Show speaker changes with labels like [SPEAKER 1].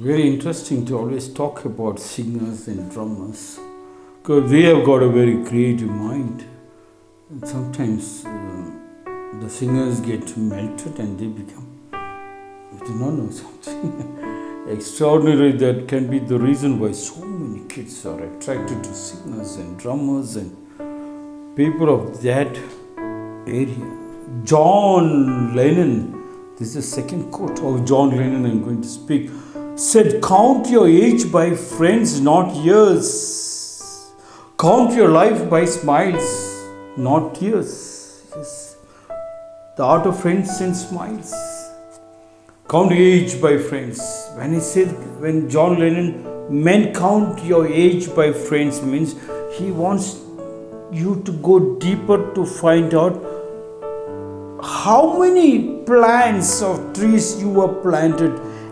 [SPEAKER 1] Very interesting to always talk about singers and drummers because they have got a very creative mind. And sometimes uh, the singers get melted and they become, I do not know, something extraordinary that can be the reason why so many kids are attracted to singers and drummers and people of that area. John Lennon, this is the second quote of John Lennon I'm going to speak, said, Count your age by friends, not years. Count your life by smiles, not tears. Yes. The art of friends and smiles. Count age by friends. When he said, when John Lennon men count your age by friends, means he wants you to go deeper to find out how many plants of trees you were planted